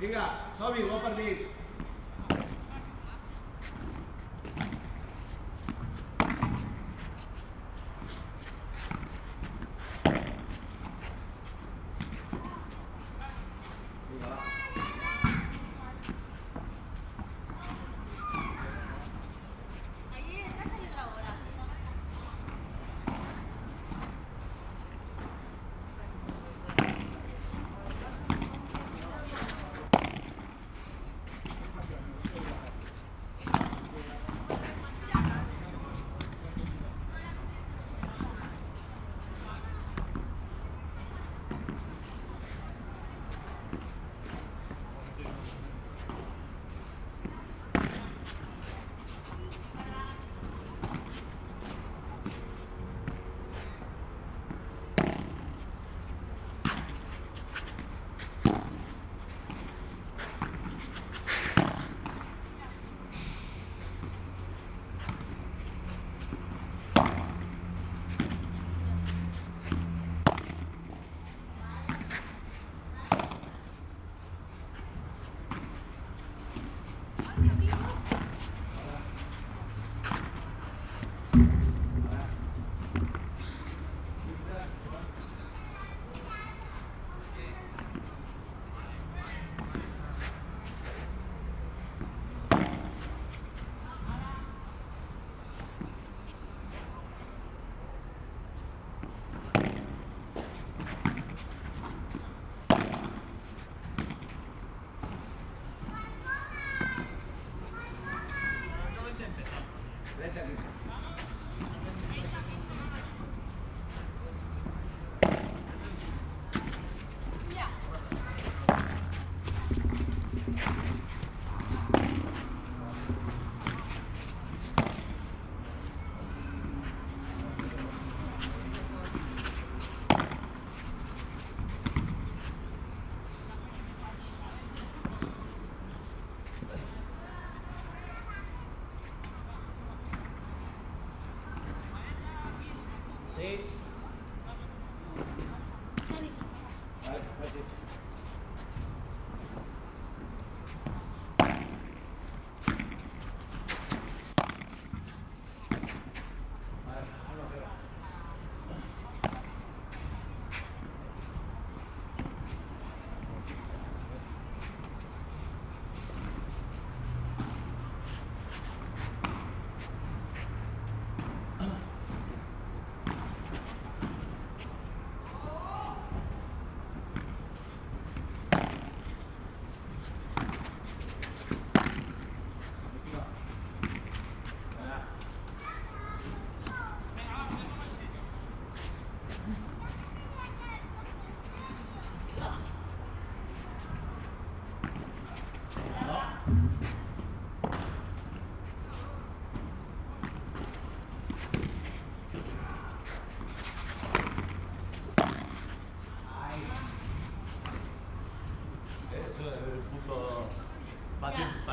ठीक है सभी ऊपर देख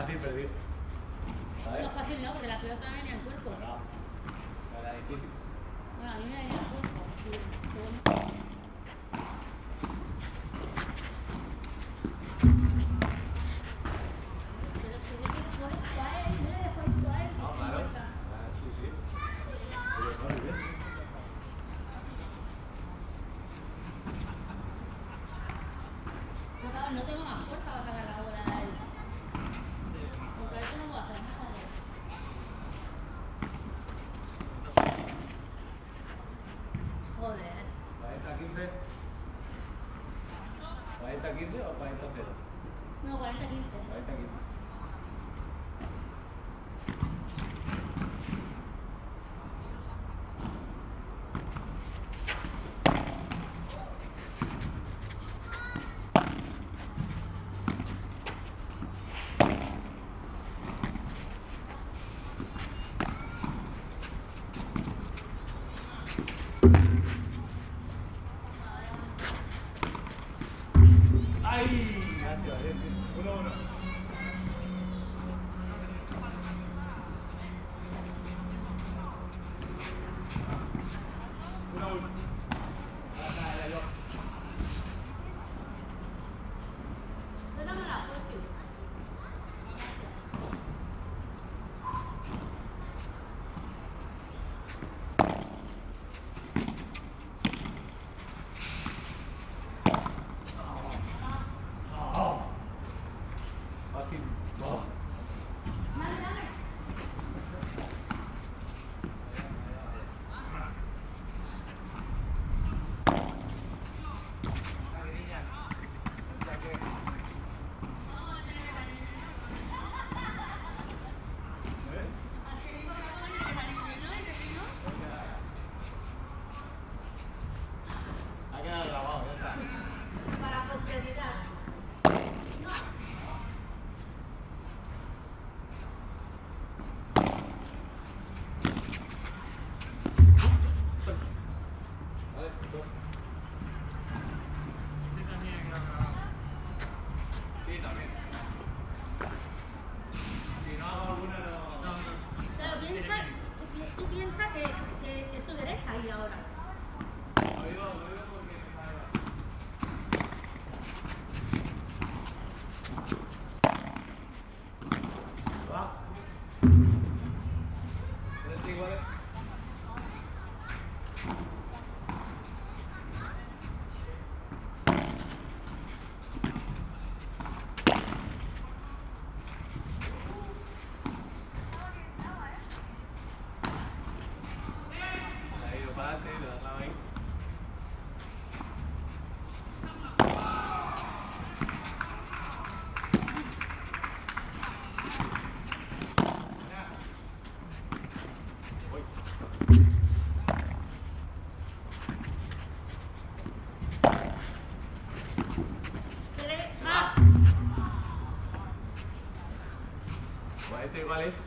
fácil perdido. ¿Sabes? No fácil no, porque la pelota no venía al cuerpo. No, no. era difícil. Bueno, a mí me venía al cuerpo. Sí, bueno. はい。¿Este igual es?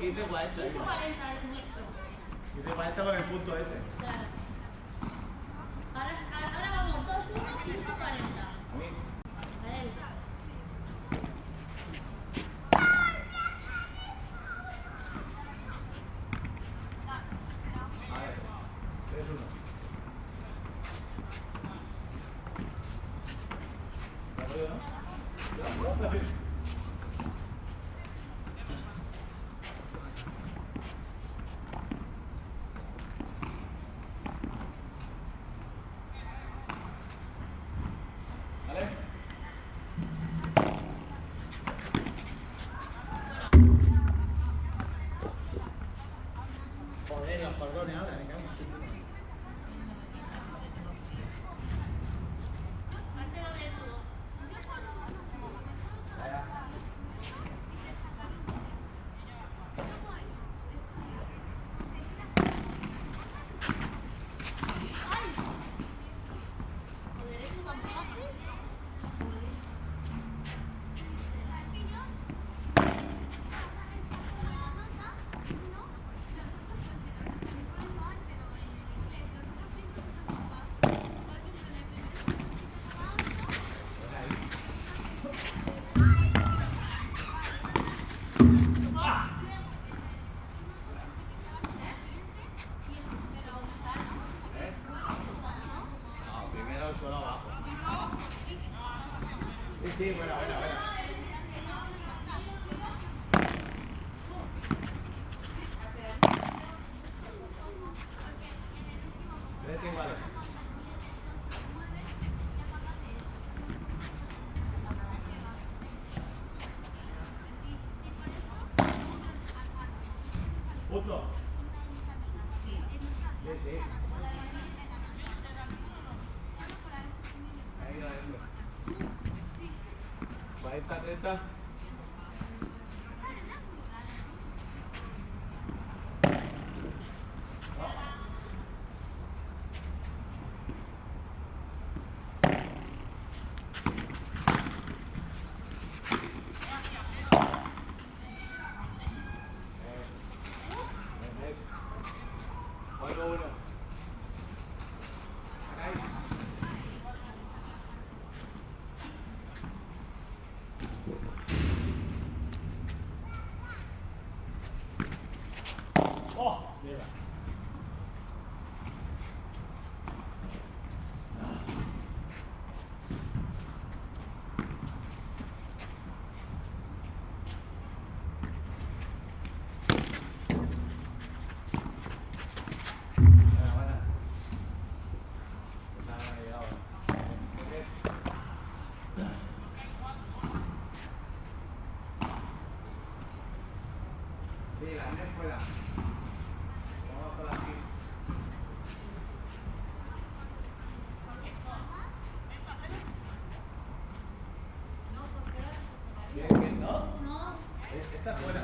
15.40. 15.40 es con el punto ese. Claro. Ahora, ahora vamos, 2, 1, 15.40. Sí, bueno, bueno, bueno. Vete igual. Punto. Sí, sí. Ahí adentro. 40, 30. Juego uno. Ahí. ¡Oh! Mierda. Buena, buena. Esa no ha llegado. Sí, la net fuera. Vamos con la aquí. Bien, bien, ¿no? No, Esta fuera.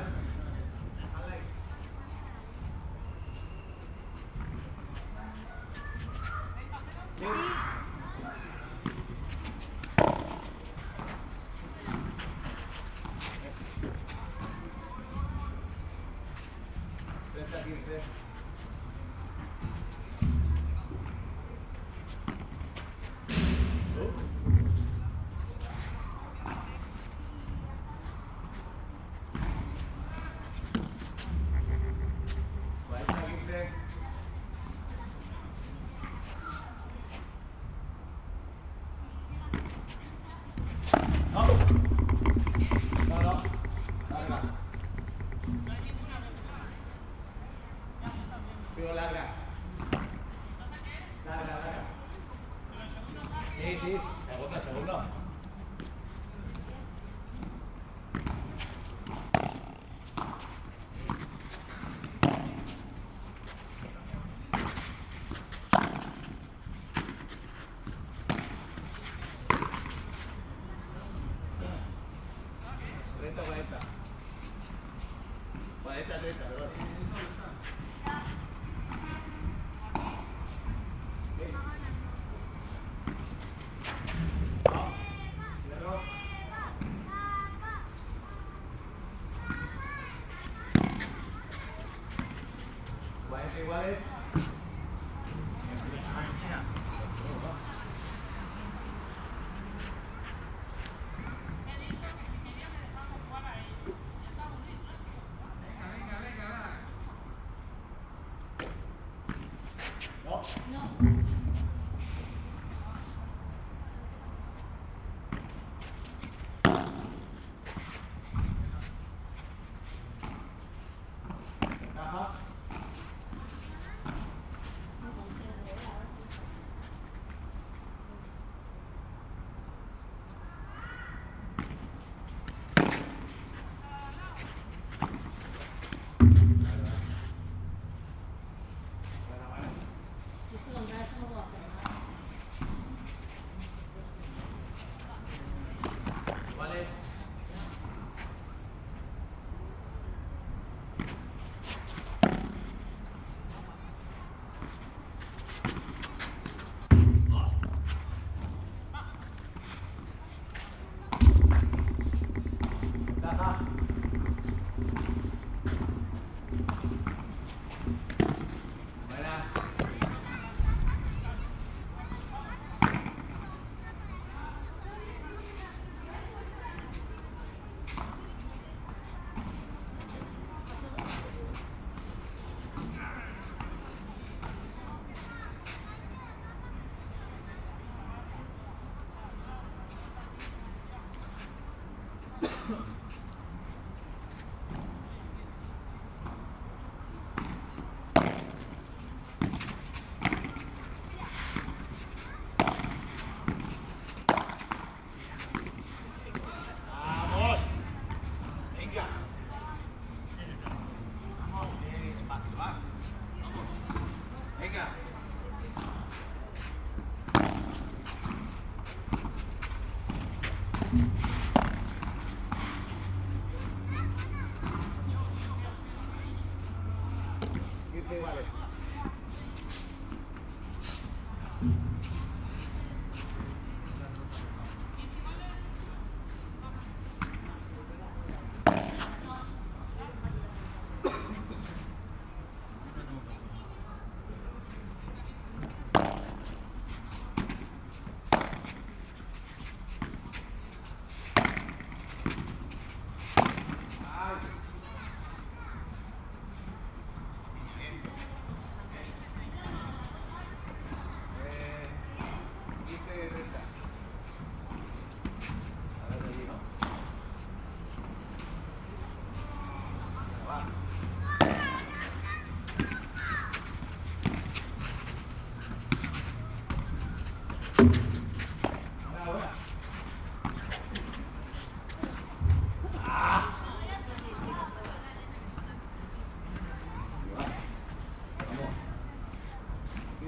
Mm -hmm.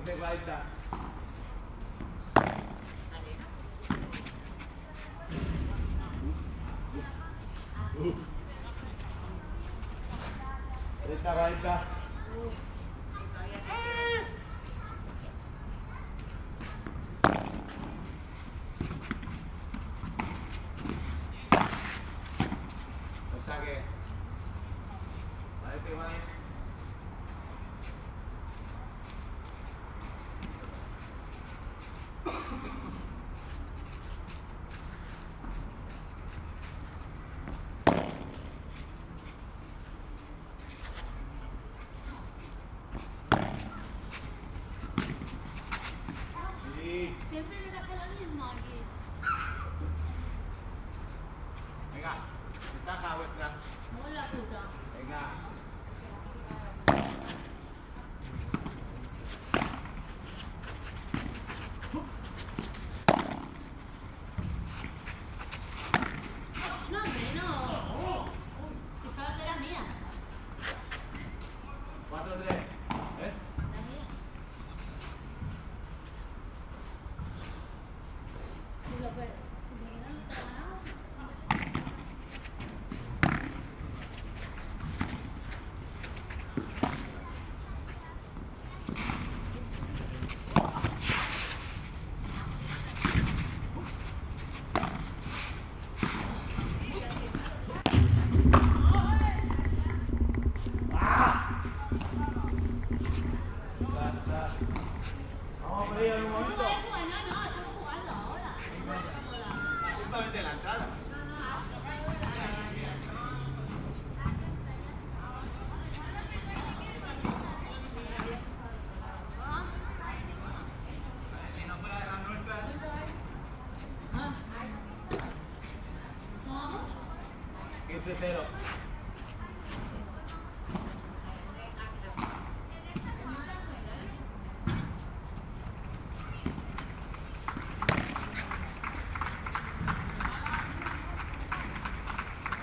de gaita. Esta gaita.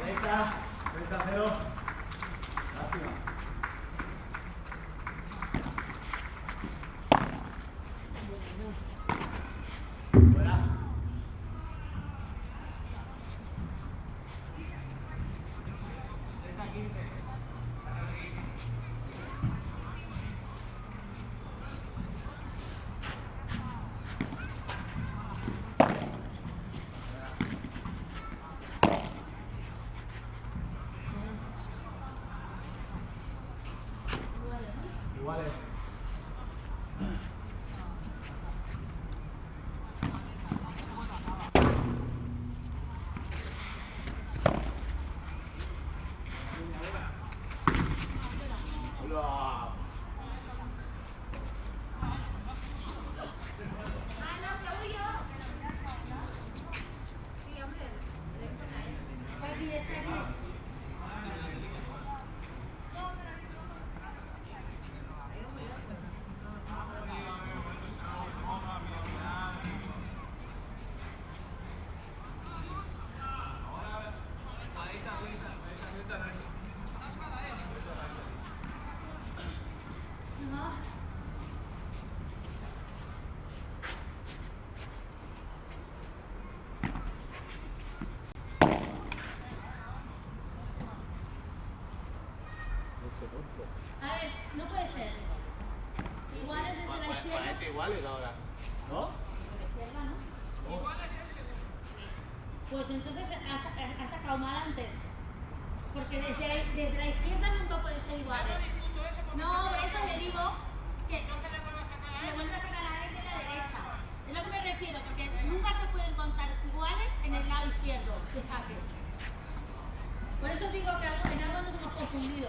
Venga, 30 a 0. Lástima. Iguales ahora. ¿No? Izquierda, ¿no? Pues entonces has, has sacado mal antes. Porque desde la, desde la izquierda nunca puede ser iguales. No, por eso le digo que le vuelvas a sacar a la derecha y a la derecha. Es lo que me refiero, porque nunca se pueden contar iguales en el lado izquierdo que saque. Por eso digo que en algo nos hemos confundido.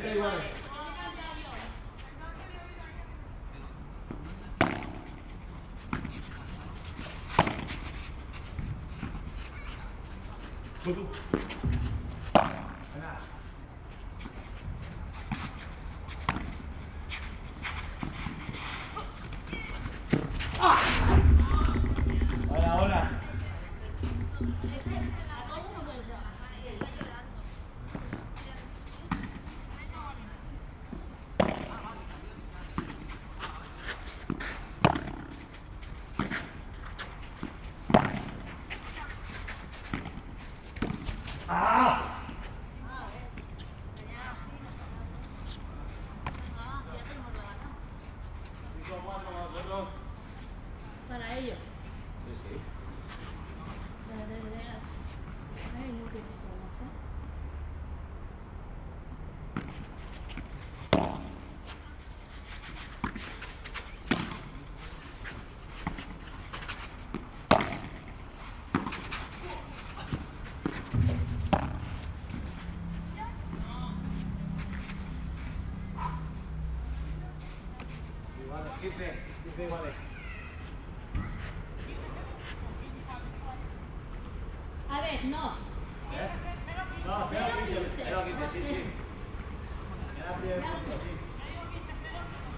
30 iguales. Tú, tú. Venga. Hola, hola. ¡Ah! Cinco, cuatro, nosotros. Para ellos. Sí, sí. Ay, no tiene formas, ¿eh? Iguales, 15, 15 iguales. A ver, no. ¿Eh? No, Cero, 0, 15, quince. 0, 15, sí, sí.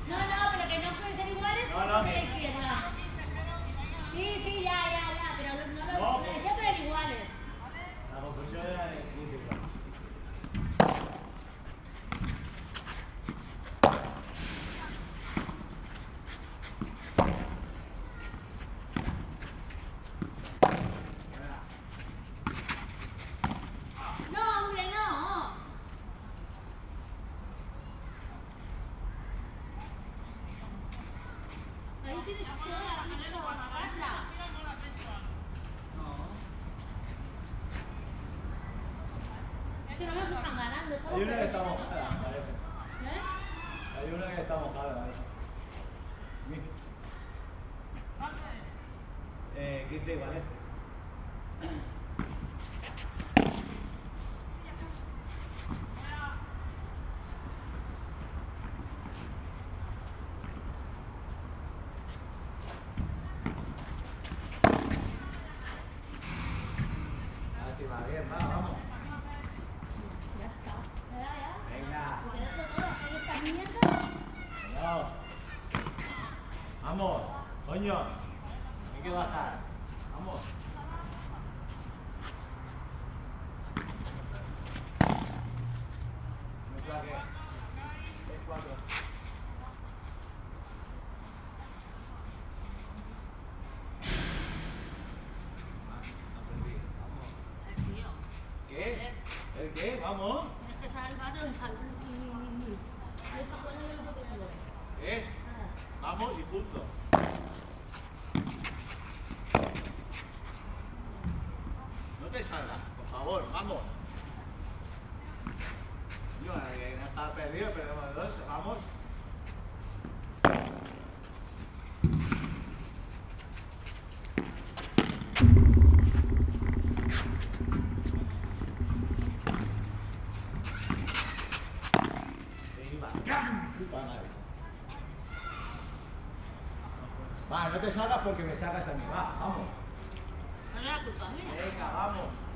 No, no, pero que no pueden ser iguales No, no, la izquierda. Sí, sí, ya, ya, ya, pero no lo, No, decía el iguales. La confusión era Senyor, vingueu a. Va, no te salgas porque me sacas a mí. Va, vamos. Venga, vamos.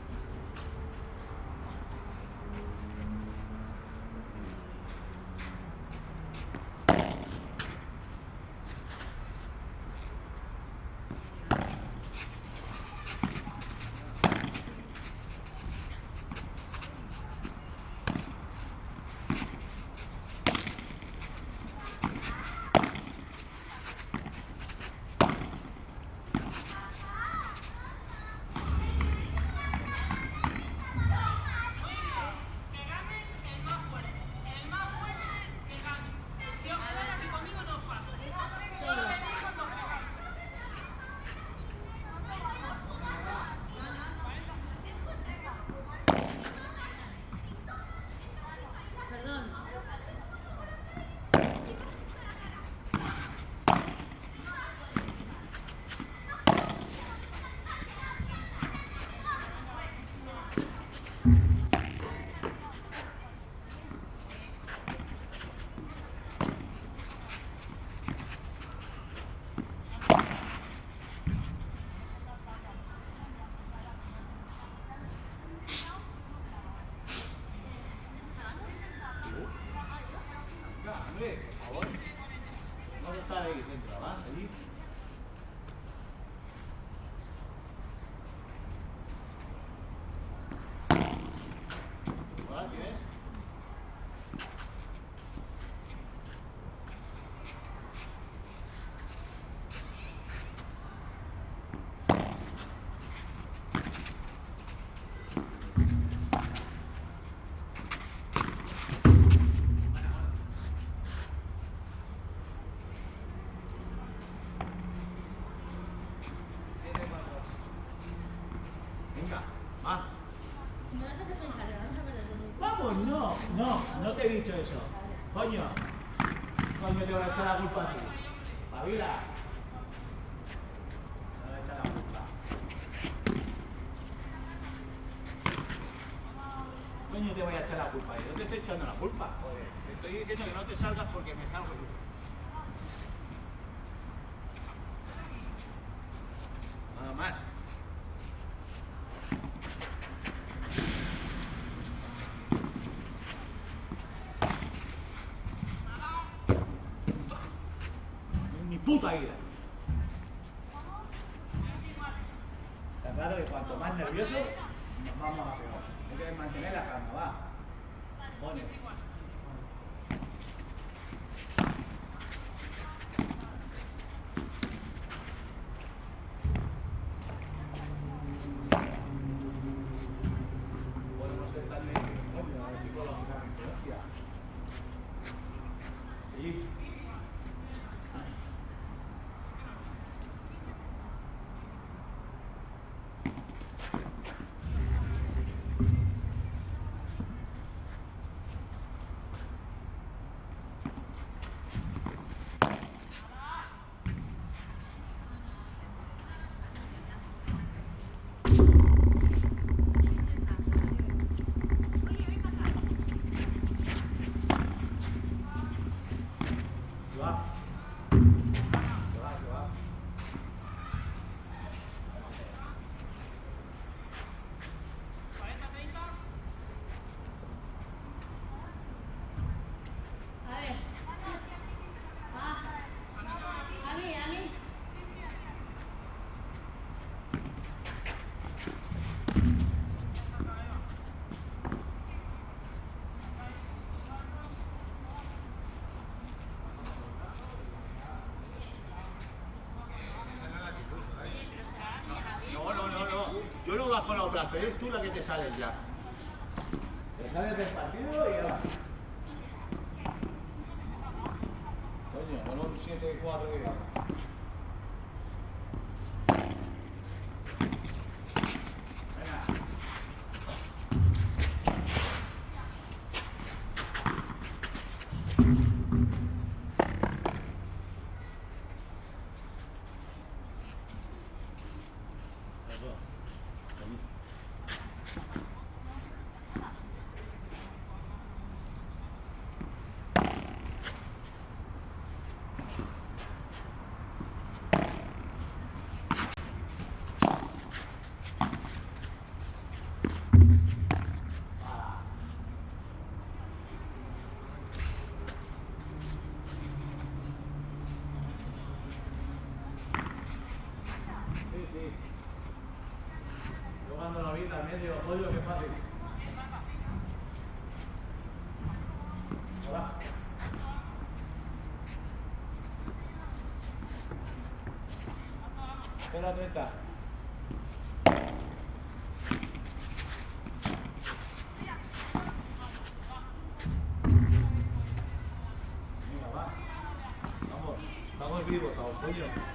te he dicho eso? Coño. Coño, te voy a echar la culpa a ti. Pavila. Te voy a echar la culpa. Coño, te voy a echar la culpa. Yo te estoy echando la culpa. Joder, te estoy diciendo que no te salgas porque me salgo. Vas con los brazos, eres tú la que te sales ya. Te sales del partido y ya va. Coño, con un 7-4 que viene. Venga. Sí, sí. Yo cuando qué fácil. Hola. Espera, 30. Venga, va. Vamos, vivos aún, coño.